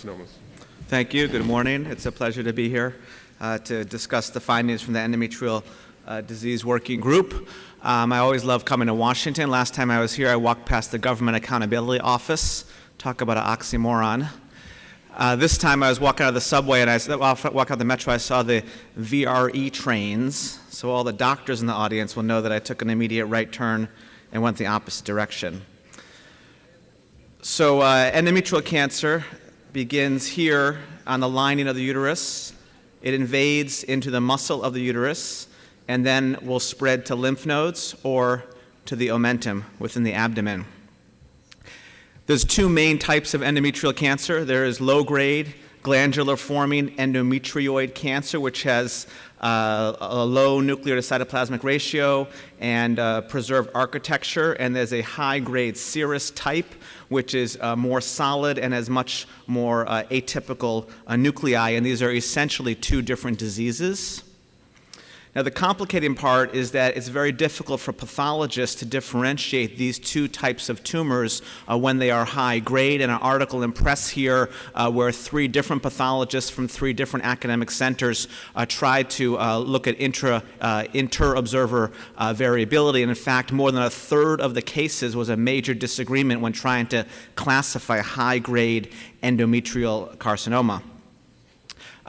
carcinomas. Thank you. Good morning. It's a pleasure to be here uh, to discuss the findings from the endometrial uh, disease working group. Um, I always love coming to Washington. Last time I was here, I walked past the Government Accountability Office. Talk about an oxymoron. Uh, this time I was walking out of the subway and I walked out of the metro, I saw the VRE trains. So all the doctors in the audience will know that I took an immediate right turn and went the opposite direction. So uh, endometrial cancer begins here on the lining of the uterus. It invades into the muscle of the uterus and then will spread to lymph nodes or to the omentum within the abdomen. There's two main types of endometrial cancer. There is low-grade glandular forming endometrioid cancer, which has uh, a low nuclear to cytoplasmic ratio and uh, preserved architecture, and there's a high-grade serous type, which is uh, more solid and has much more uh, atypical uh, nuclei, and these are essentially two different diseases. Now, the complicating part is that it's very difficult for pathologists to differentiate these two types of tumors uh, when they are high grade. And an article in Press here uh, where three different pathologists from three different academic centers uh, tried to uh, look at intra, uh, inter-observer uh, variability. And in fact, more than a third of the cases was a major disagreement when trying to classify high grade endometrial carcinoma.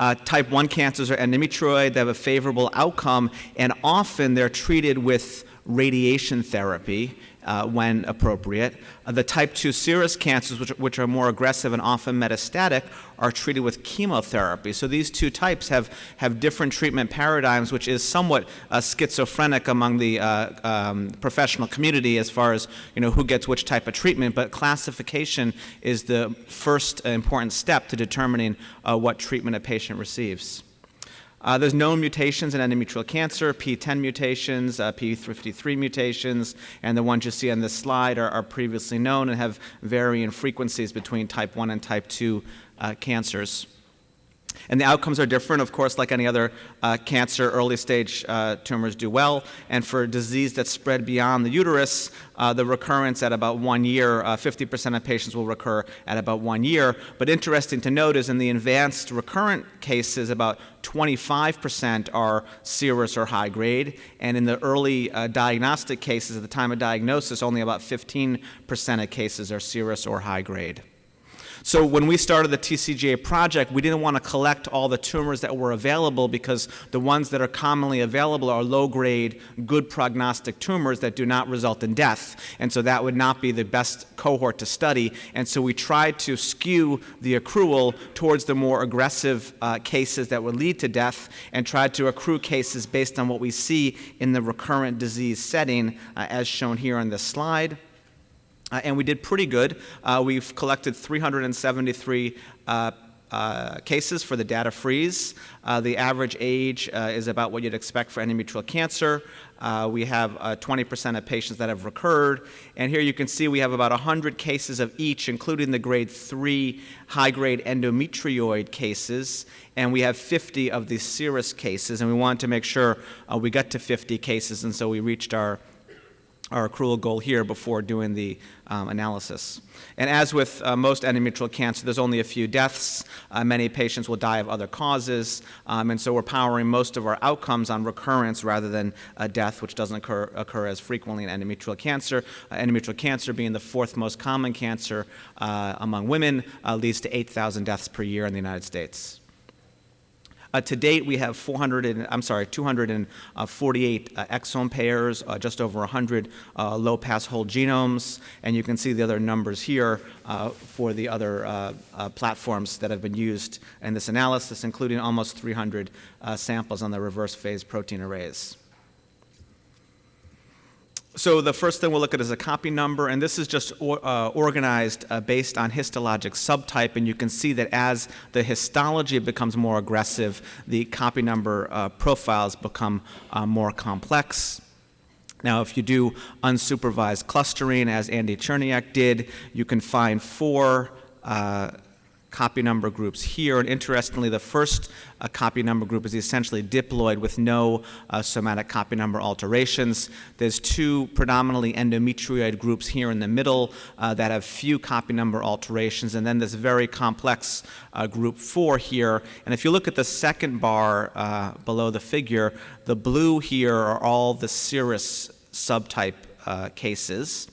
Uh, type 1 cancers are endometrioid, they have a favorable outcome, and often they're treated with radiation therapy uh, when appropriate. Uh, the type 2 serous cancers, which, which, are more aggressive and often metastatic, are treated with chemotherapy. So these two types have, have different treatment paradigms, which is somewhat uh, schizophrenic among the uh, um, professional community as far as you know, who gets which type of treatment. But classification is the first important step to determining uh, what treatment a patient receives. Uh, there's known mutations in endometrial cancer, PTEN mutations, uh, P53 mutations, and the ones you see on this slide are, are, previously known and have varying frequencies between type 1 and type 2 uh, cancers. And the outcomes are different, of course, like any other uh, cancer, early stage uh, tumors do well. And for disease that's spread beyond the uterus, uh, the recurrence at about one year, 50% uh, of patients will recur at about one year. But interesting to note is in the advanced recurrent cases, about 25% are serous or high grade. And in the early uh, diagnostic cases, at the time of diagnosis, only about 15% of cases are serous or high grade. So when we started the TCGA project, we didn't want to collect all the tumors that were available because the ones that are commonly available are low-grade, good prognostic tumors that do not result in death. And so that would not be the best cohort to study. And so we tried to skew the accrual towards the more aggressive uh, cases that would lead to death and tried to accrue cases based on what we see in the recurrent disease setting, uh, as shown here on this slide. Uh, and we did pretty good. Uh, we've collected 373 uh, uh, cases for the data freeze. Uh, the average age uh, is about what you'd expect for endometrial cancer. we have 20% of patients that have recurred. And here you can see we have about 100 cases of each, including the grade 3 high-grade endometrioid cases. And we have 50 of the serous cases. And we wanted to make sure we got to 50 cases, and so we reached our our accrual goal here before doing the um, analysis. And as with uh, most endometrial cancer, there's only a few deaths. Uh, many patients will die of other causes, um, and so we're powering most of our outcomes on recurrence rather than death, which doesn't occur, occur, as frequently in endometrial cancer. Uh, endometrial cancer being the fourth most common cancer uh, among women uh, leads to 8,000 deaths per year in the United States. Uh, to date, we have 400 and, I'm sorry, 248 uh, exome pairs, uh, just over 100 uh, low-pass whole genomes, and you can see the other numbers here uh, for the other uh, platforms that have been used in this analysis, including almost 300 samples on the reverse phase protein arrays. So the first thing we'll look at is a copy number, and this is just or, uh, organized uh, based on histologic subtype, and you can see that as the histology becomes more aggressive, the copy number uh, profiles become uh, more complex. Now, if you do unsupervised clustering, as Andy Cherniack did, you can find four uh, copy number groups here. And interestingly, the first uh, copy number group is essentially diploid with no uh, somatic copy number alterations. There's two predominantly endometrioid groups here in the middle uh, that have few copy number alterations, and then this very complex uh, group four here. And if you look at the second bar uh, below the figure, the blue here are all the serous subtype uh, cases.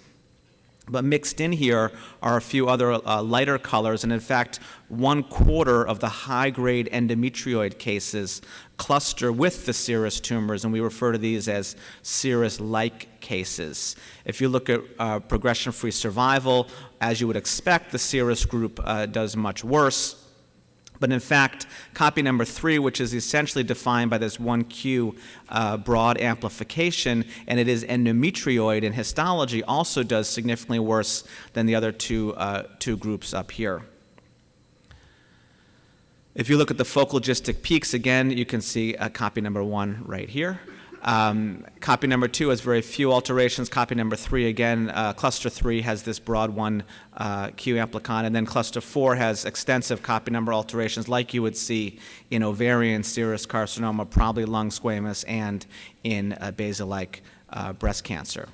But mixed in here are a few other uh, lighter colors, and in fact, one quarter of the high grade endometrioid cases cluster with the serous tumors, and we refer to these as serous like cases. If you look at uh, progression free survival, as you would expect, the serous group uh, does much worse. But in fact, copy number three, which is essentially defined by this 1Q uh, broad amplification, and it is endometrioid in histology, also does significantly worse than the other two, uh, two groups up here. If you look at the focal GISTIC peaks, again, you can see uh, copy number one right here. Um, copy number two has very few alterations. Copy number three, again, uh, cluster three has this broad one uh, Q amplicon, and then cluster four has extensive copy number alterations like you would see in ovarian serous carcinoma, probably lung squamous, and in uh, basal-like uh, breast cancer.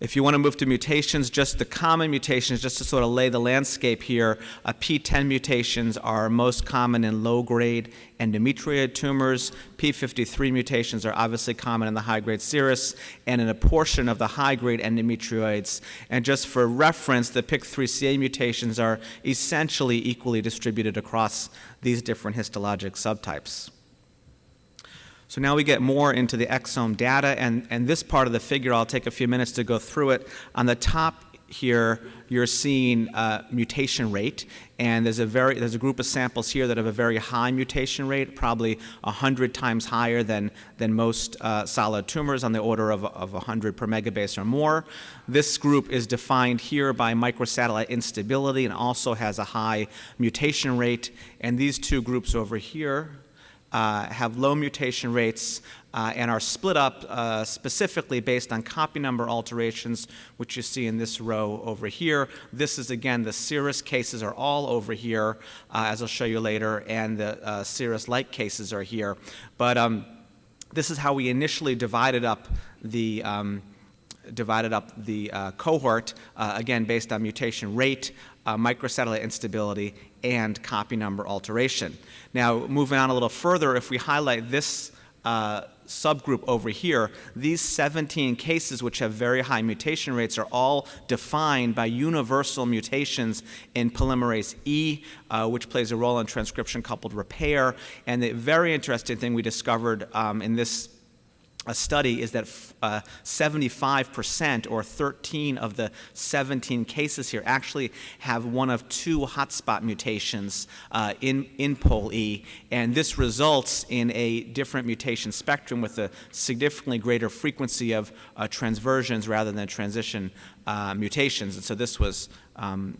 If you want to move to mutations, just the common mutations, just to sort of lay the landscape here, uh, PTEN mutations are most common in low-grade endometrioid tumors. P53 mutations are obviously common in the high-grade serous and in a portion of the high-grade endometrioids. And just for reference, the PIK3CA mutations are essentially equally distributed across these different histologic subtypes. So now we get more into the exome data, and, and this part of the figure, I'll take a few minutes to go through it. On the top here, you're seeing uh, mutation rate, and there's a very there's a group of samples here that have a very high mutation rate, probably 100 times higher than than most uh, solid tumors, on the order of, of 100 per megabase or more. This group is defined here by microsatellite instability and also has a high mutation rate. And these two groups over here, have low mutation rates uh, and are split up uh, specifically based on copy number alterations, which you see in this row over here. This is, again, the serous cases are all over here, uh, as I'll show you later, and the uh, serous-like cases are here. But um, this is how we initially divided up the um, divided up the uh, cohort, uh, again, based on mutation rate, uh, microsatellite instability, and copy number alteration. Now, moving on a little further, if we highlight this uh, subgroup over here, these 17 cases which have very high mutation rates are all defined by universal mutations in polymerase E, uh, which plays a role in transcription coupled repair. And the very interesting thing we discovered um, in this a study is that 75% uh, or 13 of the 17 cases here actually have one of two hotspot mutations uh, in, in POL-E, and this results in a different mutation spectrum with a significantly greater frequency of uh, transversions rather than transition uh, mutations. And so this was um,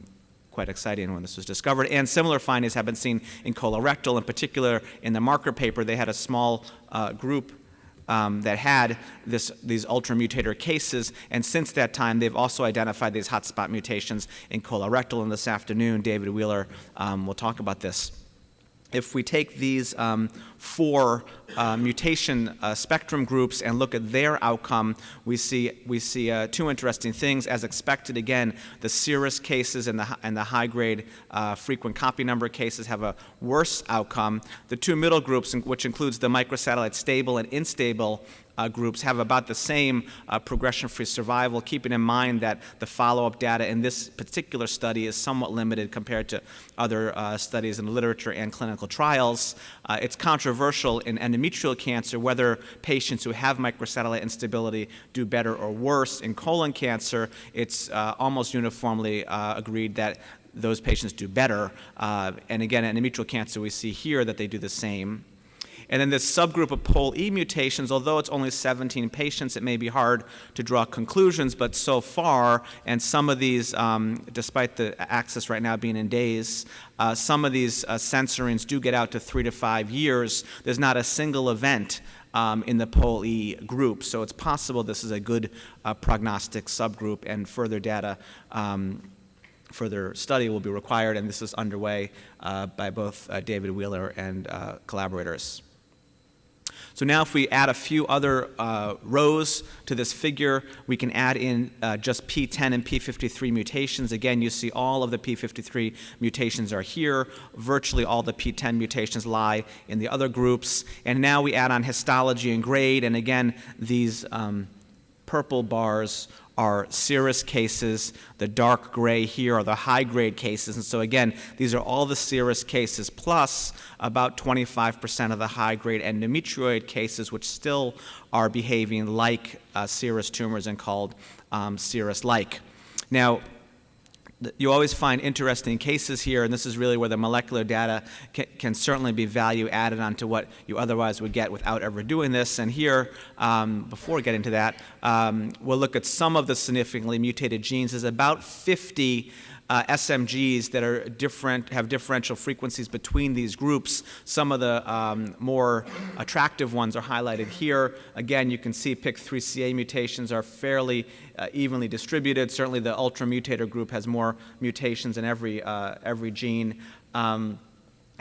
quite exciting when this was discovered. And similar findings have been seen in colorectal. In particular, in the marker paper, they had a small uh, group um, that had this, these ultramutator cases, and since that time, they've also identified these hotspot mutations in colorectal. And this afternoon, David Wheeler um, will talk about this if we take these um, four uh, mutation uh, spectrum groups and look at their outcome, we see, we see uh, two interesting things. As expected, again, the serous cases and the, and the high grade uh, frequent copy number cases have a worse outcome. The two middle groups, which includes the microsatellite stable and unstable uh, groups have about the same uh, progression-free survival, keeping in mind that the follow-up data in this particular study is somewhat limited compared to other uh, studies in the literature and clinical trials. Uh, it's controversial in endometrial cancer whether patients who have microsatellite instability do better or worse. In colon cancer, it's uh, almost uniformly uh, agreed that those patients do better. and again, endometrial cancer, we see here that they do the same. And in this subgroup of pole E mutations, although it's only 17 patients, it may be hard to draw conclusions, but so far, and some of these, um, despite the axis right now being in days, uh, some of these uh, censorings do get out to three to five years. There's not a single event um, in the pole E group, so it's possible this is a good uh, prognostic subgroup, and further data um, further study will be required, and this is underway uh, by both uh, David Wheeler and uh, collaborators. So now if we add a few other uh, rows to this figure, we can add in uh, just PTEN and P53 mutations. Again, you see all of the P53 mutations are here. Virtually all the PTEN mutations lie in the other groups. And now we add on histology and grade, and again, these um, purple bars are serous cases. The dark gray here are the high grade cases. And so, again, these are all the serous cases plus about 25% of the high grade endometrioid cases, which still are behaving like uh, serous tumors and called um, serous like. Now, you always find interesting cases here, and this is really where the molecular data can, can, certainly be value added onto what you otherwise would get without ever doing this. And here, um, before getting to that, um, we'll look at some of the significantly mutated genes. There's about 50 uh, SMGs that are different, have differential frequencies between these groups. Some of the um, more attractive ones are highlighted here. Again, you can see PIK3CA mutations are fairly uh, evenly distributed. Certainly the ultramutator group has more mutations in every, uh, every gene. Um,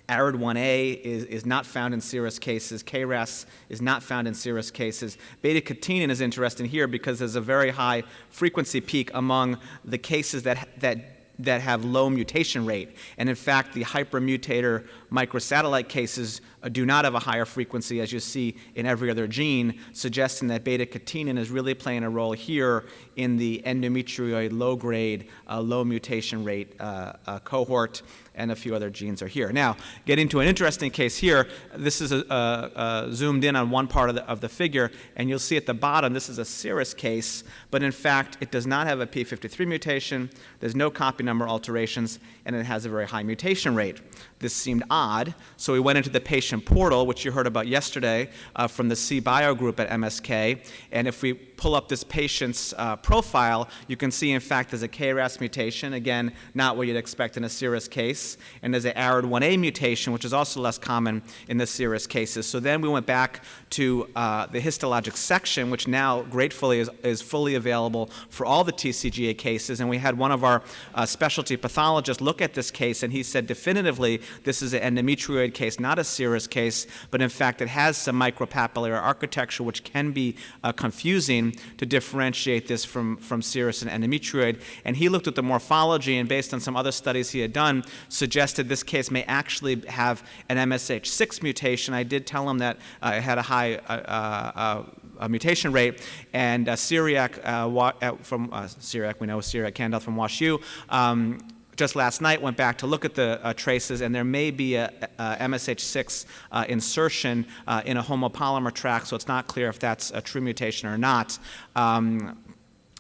ARID1A is, is not found in serous cases. KRAS is not found in serous cases. Beta catenin is interesting here because there's a very high frequency peak among the cases that, that that have low mutation rate. And in fact, the hypermutator microsatellite cases uh, do not have a higher frequency, as you see in every other gene, suggesting that beta catenin is really playing a role here in the endometrioid low grade, uh, low mutation rate uh, uh, cohort and a few other genes are here. Now, getting to an interesting case here, this is a, a, a zoomed in on one part of the, of the figure, and you'll see at the bottom, this is a serous case, but in fact, it does not have a P53 mutation, there's no copy number alterations, and it has a very high mutation rate. This seemed odd, so we went into the patient portal, which you heard about yesterday uh, from the CBio group at MSK, and if we pull up this patient's uh, profile, you can see, in fact, there's a KRAS mutation, again, not what you'd expect in a serous case, and there's an ARID1A mutation, which is also less common in the serous cases. So then we went back to uh, the histologic section, which now, gratefully, is, is fully available for all the TCGA cases, and we had one of our uh, specialty pathologists look at this case, and he said definitively this is an endometrioid case, not a serous case, but in fact it has some micropapillary architecture, which can be uh, confusing to differentiate this from, from serous and endometrioid. And he looked at the morphology and based on some other studies he had done, suggested this case may actually have an MSH6 mutation. I did tell him that uh, it had a high uh, uh, uh mutation rate, and uh, Cyriac uh, from Cyriac, we know Cyriac Kandoth from WashU, um, just last night went back to look at the uh, traces, and there may be a, a MSH6 uh, insertion uh, in a homopolymer track, so it's not clear if that's a true mutation or not. Um,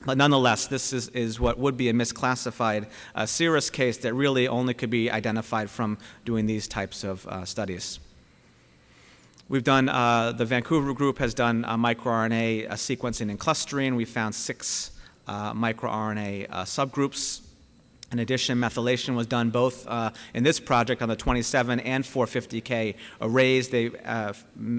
but nonetheless, this is, is what would be a misclassified uh, serous case that really only could be identified from doing these types of uh, studies. We've done, uh, the Vancouver group has done microRNA sequencing and clustering. We found six microRNA subgroups in addition, methylation was done both uh, in this project on the 27 and 450K arrays. They uh,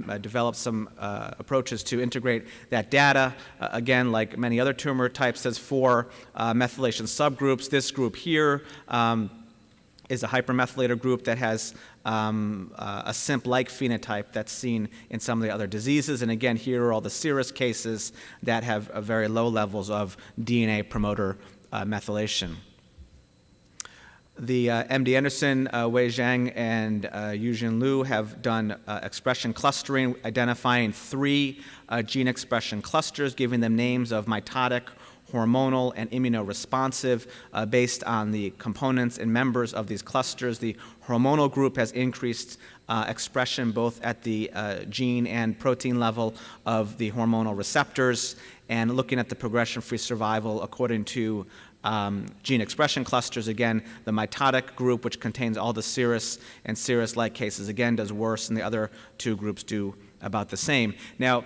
uh, developed some uh, approaches to integrate that data. Uh, again, like many other tumor types, there's four uh, methylation subgroups. This group here um, is a hypermethylator group that has um, a CIMP-like phenotype that's seen in some of the other diseases. And again, here are all the serous cases that have very low levels of DNA promoter methylation the uh, MD Anderson, uh, Wei Zhang, and uh, Yuexin Liu have done uh, expression clustering, identifying three uh, gene expression clusters, giving them names of mitotic, hormonal, and immunoresponsive uh, based on the components and members of these clusters. The hormonal group has increased uh, expression both at the uh, gene and protein level of the hormonal receptors, and looking at the progression-free survival according to um, gene expression clusters. Again, the mitotic group, which contains all the serous and serous-like cases, again, does worse, and the other two groups do about the same. Now,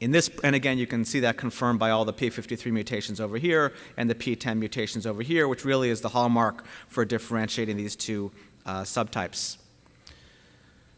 in this, and again, you can see that confirmed by all the P53 mutations over here and the PTEN mutations over here, which really is the hallmark for differentiating these two uh, subtypes.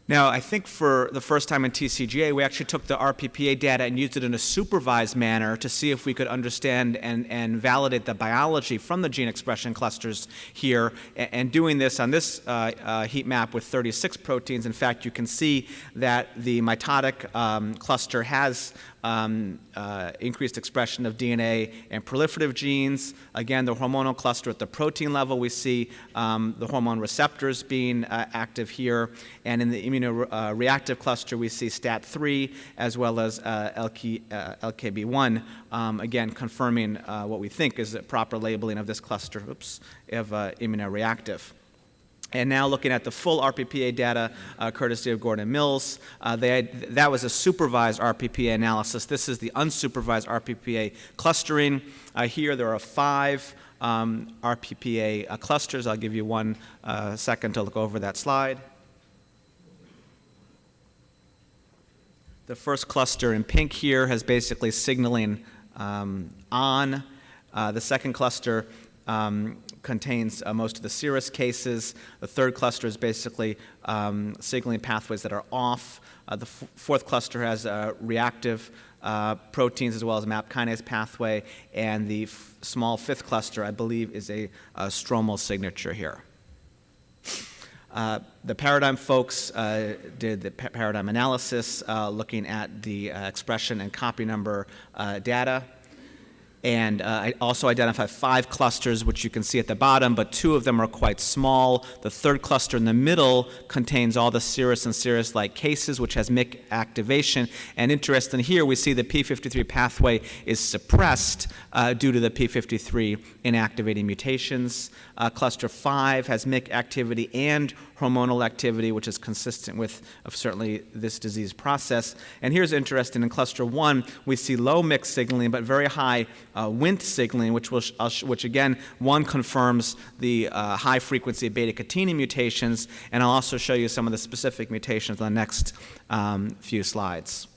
Now, I think for the first time in TCGA, we actually took the RPPA data and used it in a supervised manner to see if we could understand and, and validate the biology from the gene expression clusters here. And, doing this on this uh, uh, heat map with 36 proteins, in fact, you can see that the mitotic um, cluster has um, uh, increased expression of DNA and proliferative genes. Again, the hormonal cluster at the protein level, we see um, the hormone receptors being uh, active here. And in the immunoreactive cluster, we see STAT3 as well as uh, LK, uh, LKB1, um, again, confirming uh, what we think is the proper labeling of this cluster oops, of uh, immunoreactive. And now looking at the full RPPA data, uh, courtesy of Gordon Mills, uh, had, that was a supervised RPPA analysis. This is the unsupervised RPPA clustering. Uh, here there are five um, RPPA uh, clusters. I'll give you one uh, second to look over that slide. The first cluster in pink here has basically signaling um, on. Uh, the second cluster um, contains uh, most of the serous cases. The third cluster is basically um, signaling pathways that are off. Uh, the fourth cluster has uh, reactive uh, proteins as well as MAP kinase pathway. And the small fifth cluster, I believe, is a, a stromal signature here. Uh, the paradigm folks uh, did the pa paradigm analysis uh, looking at the uh, expression and copy number uh, data and uh, I also identify five clusters, which you can see at the bottom, but two of them are quite small. The third cluster in the middle contains all the serous and serous-like cases, which has MYC activation. And interesting here, we see the P53 pathway is suppressed uh, due to the P53 inactivating mutations. Uh, cluster 5 has MYC activity and hormonal activity, which is consistent with of certainly this disease process. And here's interesting, in cluster 1, we see low MYC signaling, but very high uh, Wnt signaling, which, will which again, one confirms the uh, high frequency of beta-catenin mutations, and I'll also show you some of the specific mutations on the next um, few slides.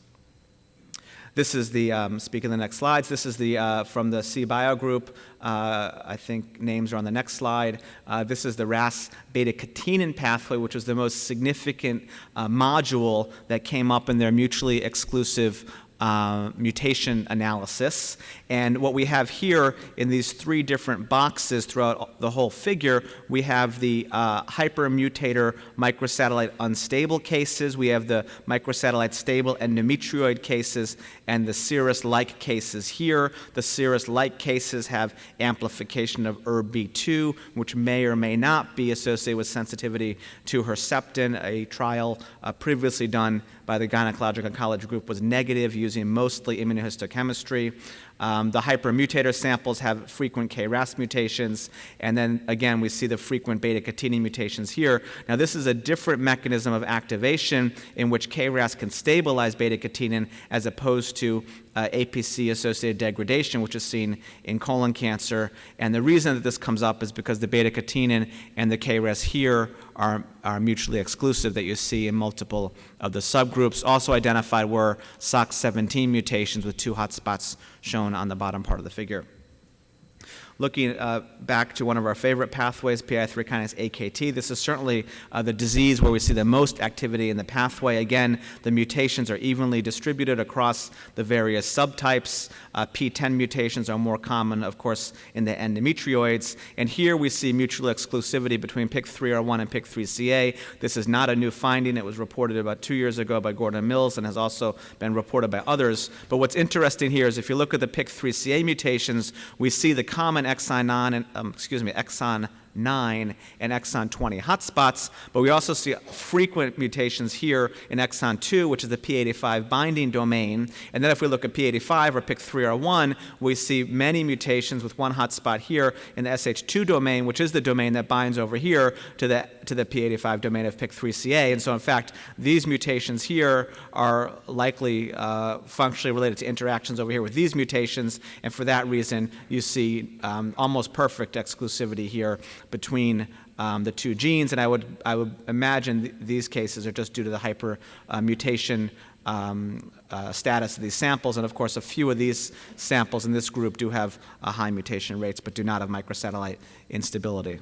This is the, um, speaking of the next slides, this is the, uh, from the CBio group. Uh, I think names are on the next slide. Uh, this is the RAS beta-catenin pathway, which was the most significant uh, module that came up in their mutually exclusive uh, mutation analysis. And what we have here in these three different boxes throughout the whole figure, we have the uh, hypermutator microsatellite unstable cases, we have the microsatellite stable and endometrioid cases, and the serous-like cases here. The serous-like cases have amplification of ERB2, which may or may not be associated with sensitivity to Herceptin. A trial uh, previously done by the Gynecologic Oncology Group was negative using mostly immunohistochemistry. Um, the hypermutator samples have frequent KRAS mutations, and then again, we see the frequent beta-catenin mutations here. Now, this is a different mechanism of activation in which KRAS can stabilize beta-catenin as opposed to uh, APC-associated degradation, which is seen in colon cancer. And the reason that this comes up is because the beta-catenin and the KRAS here are, are mutually exclusive that you see in multiple of the subgroups. Also identified were SOX17 mutations with two hotspots shown on the bottom part of the figure. Looking uh, back to one of our favorite pathways, PI3 kinase AKT, this is certainly uh, the disease where we see the most activity in the pathway. Again, the mutations are evenly distributed across the various subtypes. Uh, PTEN mutations are more common, of course, in the endometrioids. And here we see mutual exclusivity between PIK3R1 and PIK3CA. This is not a new finding. It was reported about two years ago by Gordon Mills and has also been reported by others. But what's interesting here is if you look at the PIK3CA mutations, we see the common exon 9, um, excuse me, exon 9 and exon 20 hotspots, but we also see frequent mutations here in exon 2, which is the P85 binding domain. And then if we look at P85 or PIK3R1, we see many mutations with one hotspot here in the SH2 domain, which is the domain that binds over here to the, to the P85 domain of PIK3CA. And so, in fact, these mutations here are likely uh, functionally related to interactions over here with these mutations, and for that reason, you see um, almost perfect exclusivity here between um, the two genes, and I would, I would imagine th these cases are just due to the hyper uh, mutation um, uh, status of these samples, and of course a few of these samples in this group do have uh, high mutation rates but do not have microsatellite instability.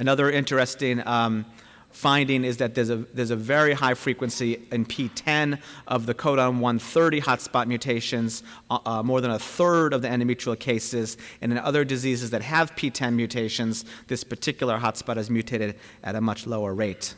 Another interesting um, finding is that there's a, there's a very high frequency in PTEN of the codon 130 hotspot mutations, uh, uh, more than a third of the endometrial cases. And in other diseases that have PTEN mutations, this particular hotspot is mutated at a much lower rate.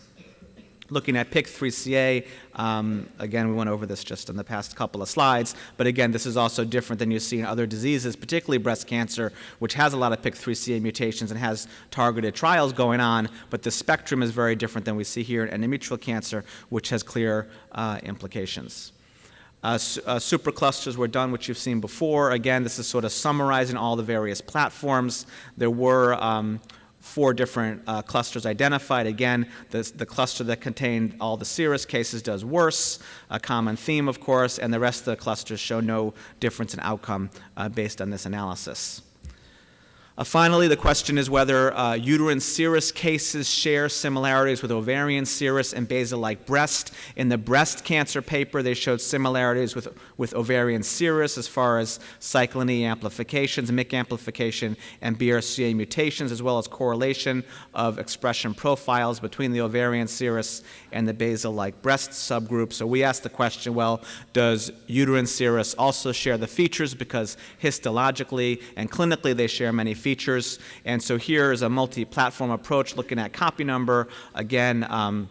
Looking at PIK3CA, um, again, we went over this just in the past couple of slides, but again, this is also different than you see in other diseases, particularly breast cancer, which has a lot of PIK3CA mutations and has targeted trials going on, but the spectrum is very different than we see here in endometrial cancer, which has clear uh, implications. Uh, uh, superclusters were done, which you've seen before. Again, this is sort of summarizing all the various platforms. There were um, four different uh, clusters identified. Again, the, the, cluster that contained all the serous cases does worse, a common theme, of course, and the rest of the clusters show no difference in outcome uh, based on this analysis. Uh, finally, the question is whether uh, uterine serous cases share similarities with ovarian serous and basal-like breast. In the breast cancer paper, they showed similarities with, with ovarian serous as far as cyclin E amplifications, MYC amplification, and BRCA mutations, as well as correlation of expression profiles between the ovarian serous and the basal-like breast subgroup. So we asked the question, well, does uterine serous also share the features? Because histologically and clinically they share many features features. And so here is a multi-platform approach looking at copy number. Again, um,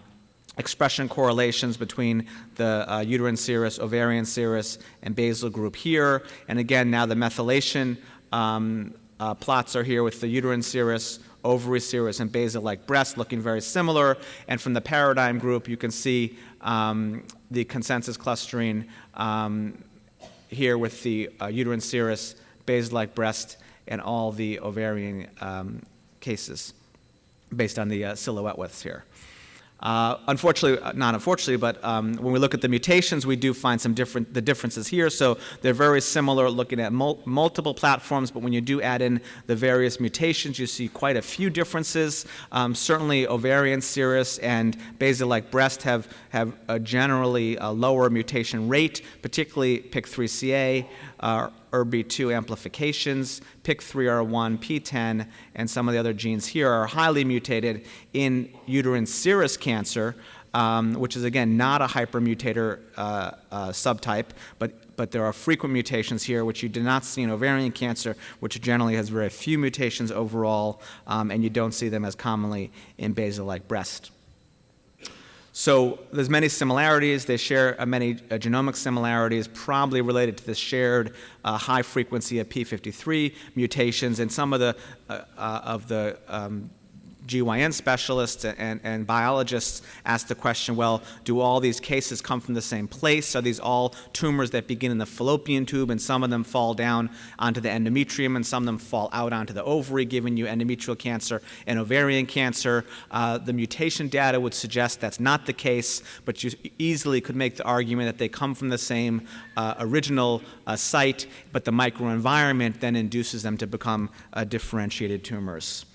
expression correlations between the uh, uterine serous, ovarian serous, and basal group here. And again, now the methylation um, uh, plots are here with the uterine serous, ovary serous, and basal-like breast looking very similar. And from the paradigm group, you can see um, the consensus clustering um, here with the uh, uterine serous, basal-like breast, and all the ovarian um, cases based on the uh, silhouette widths here. Uh, unfortunately, uh, not unfortunately, but um, when we look at the mutations, we do find some different the differences here. So they're very similar, looking at mul multiple platforms. But when you do add in the various mutations, you see quite a few differences. Um, certainly, ovarian serous and basal-like breast have have a generally a lower mutation rate, particularly PIK3CA. Uh, ERB2 amplifications, PIK3R1, PTEN, and some of the other genes here are highly mutated in uterine serous cancer, um, which is again not a hypermutator uh, uh, subtype, but, but there are frequent mutations here, which you do not see in ovarian cancer, which generally has very few mutations overall, um, and you don't see them as commonly in basal-like breast. So there's many similarities. They share uh, many uh, genomic similarities, probably related to the shared uh, high frequency of p53 mutations, and some of the uh, uh, of the um, GYN specialists and, and biologists ask the question, well, do all these cases come from the same place? Are these all tumors that begin in the fallopian tube and some of them fall down onto the endometrium and some of them fall out onto the ovary, giving you endometrial cancer and ovarian cancer? Uh, the mutation data would suggest that's not the case, but you easily could make the argument that they come from the same uh, original uh, site, but the microenvironment then induces them to become uh, differentiated tumors.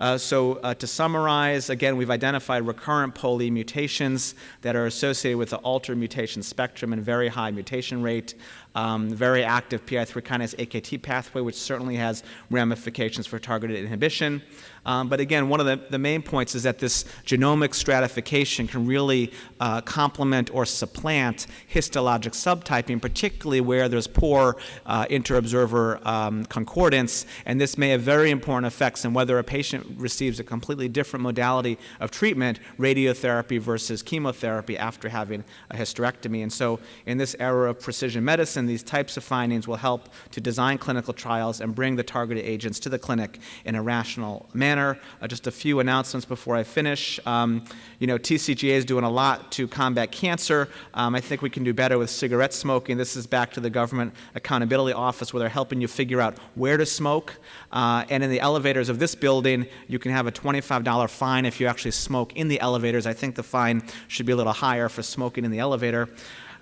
Uh, so uh, to summarize, again, we've identified recurrent POLE mutations that are associated with the altered mutation spectrum and very high mutation rate um, very active PI3 kinase AKT pathway, which certainly has ramifications for targeted inhibition. Um, but again, one of the, the, main points is that this genomic stratification can really uh, complement or supplant histologic subtyping, particularly where there's poor uh, inter-observer um, concordance, and this may have very important effects in whether a patient receives a completely different modality of treatment, radiotherapy versus chemotherapy after having a hysterectomy. And so in this era of precision medicine, medicine, these types of findings will help to design clinical trials and bring the targeted agents to the clinic in a rational manner. Uh, just a few announcements before I finish. Um, you know, TCGA is doing a lot to combat cancer. Um, I think we can do better with cigarette smoking. This is back to the Government Accountability Office where they're helping you figure out where to smoke. Uh, and in the elevators of this building, you can have a $25 fine if you actually smoke in the elevators. I think the fine should be a little higher for smoking in the elevator.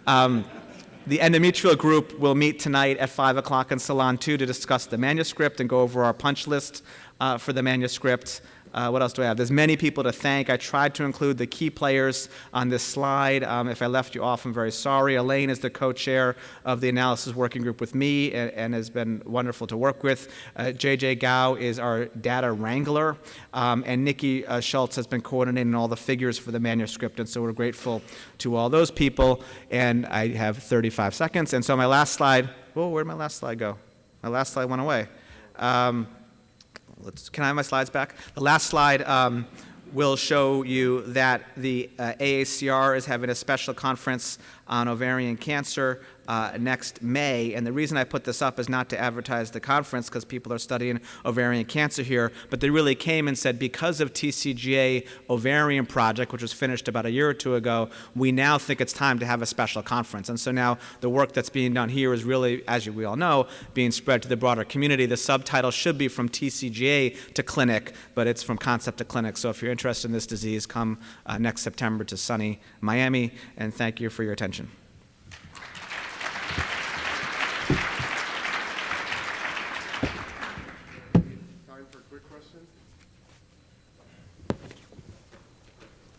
Um, the endometrial group will meet tonight at 5 o'clock in Salon 2 to discuss the manuscript and go over our punch list uh, for the manuscript. Uh, what else do I have? There's many people to thank. I tried to include the key players on this slide. Um, if I left you off, I'm very sorry. Elaine is the co-chair of the analysis working group with me and, and has been wonderful to work with. Uh, JJ Gao is our data wrangler, um, and Nikki uh, Schultz has been coordinating all the figures for the manuscript, and so we're grateful to all those people. And I have 35 seconds, and so my last slide. Whoa, where'd my last slide go? My last slide went away. Um, let's, can I have my slides back? The last slide um, will show you that the uh, AACR is having a special conference on ovarian cancer uh, next May. And the reason I put this up is not to advertise the conference because people are studying ovarian cancer here, but they really came and said because of TCGA ovarian project, which was finished about a year or two ago, we now think it's time to have a special conference. And so now the work that's being done here is really, as you, we all know, being spread to the broader community. The subtitle should be from TCGA to clinic, but it's from concept to clinic. So if you're interested in this disease, come uh, next September to sunny Miami, and thank you for your attention. Time for a quick question?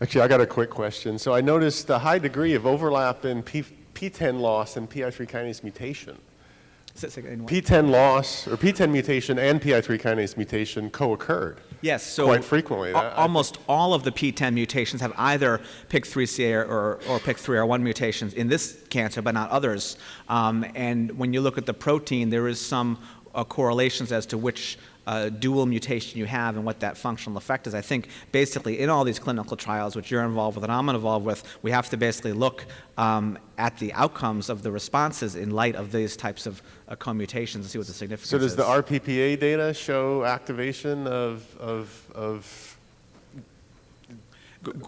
Actually, I got a quick question. So I noticed a high degree of overlap in P, PTEN loss and PI3 kinase mutation. Say- say again. PTEN loss or PTEN mutation and PI3 kinase mutation co-occurred. Yes, so Quite frequently. That- almost all of the PTEN mutations have either PIK3CA or, or PIK3R1 mutations in this cancer, but not others. Um, and when you look at the protein, there is some uh, correlations as to which uh, dual mutation you have and what that functional effect is. I think basically in all these clinical trials, which you're involved with and I'm involved with, we have to basically look um, at the outcomes of the responses in light of these types of uh, co-mutations and see what the significance So does is. the RPPA data show activation of, of, of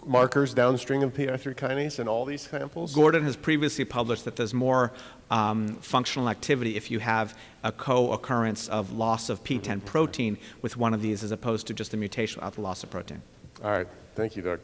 markers downstream of PI3 kinase in all these samples? Gordon has previously published that there's more um, functional activity if you have a co-occurrence of loss of PTEN protein with one of these as opposed to just a mutation without the loss of protein. All right, thank you, Doug.